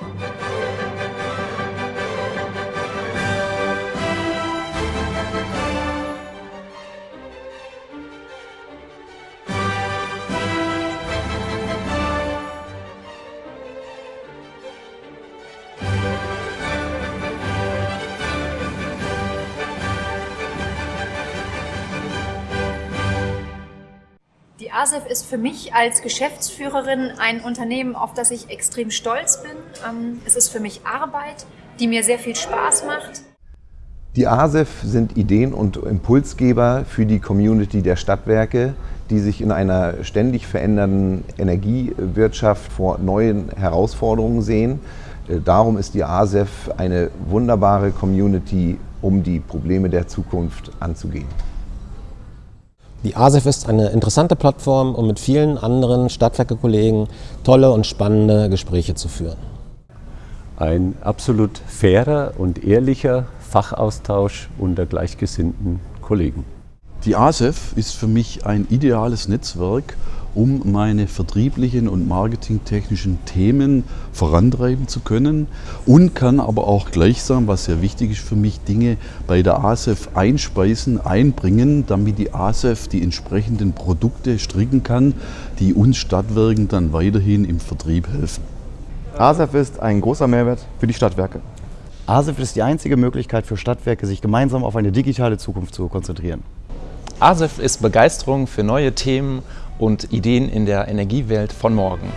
Thank you. Die ASEF ist für mich als Geschäftsführerin ein Unternehmen, auf das ich extrem stolz bin. Ähm, es ist für mich Arbeit, die mir sehr viel Spaß macht. Die ASEF sind Ideen- und Impulsgeber für die Community der Stadtwerke, die sich in einer ständig verändernden Energiewirtschaft vor neuen Herausforderungen sehen. Äh, darum ist die ASEF eine wunderbare Community, um die Probleme der Zukunft anzugehen. Die ASEF ist eine interessante Plattform, um mit vielen anderen Stadtwerke-Kollegen tolle und spannende Gespräche zu führen. Ein absolut fairer und ehrlicher Fachaustausch unter gleichgesinnten Kollegen. Die ASEF ist für mich ein ideales Netzwerk, um meine vertrieblichen und marketingtechnischen Themen vorantreiben zu können und kann aber auch gleichsam, was sehr wichtig ist für mich, Dinge bei der ASEF einspeisen, einbringen, damit die ASEF die entsprechenden Produkte stricken kann, die uns Stadtwerken dann weiterhin im Vertrieb helfen. ASEF ist ein großer Mehrwert für die Stadtwerke. ASEF ist die einzige Möglichkeit für Stadtwerke, sich gemeinsam auf eine digitale Zukunft zu konzentrieren. ASEF ist Begeisterung für neue Themen und Ideen in der Energiewelt von morgen.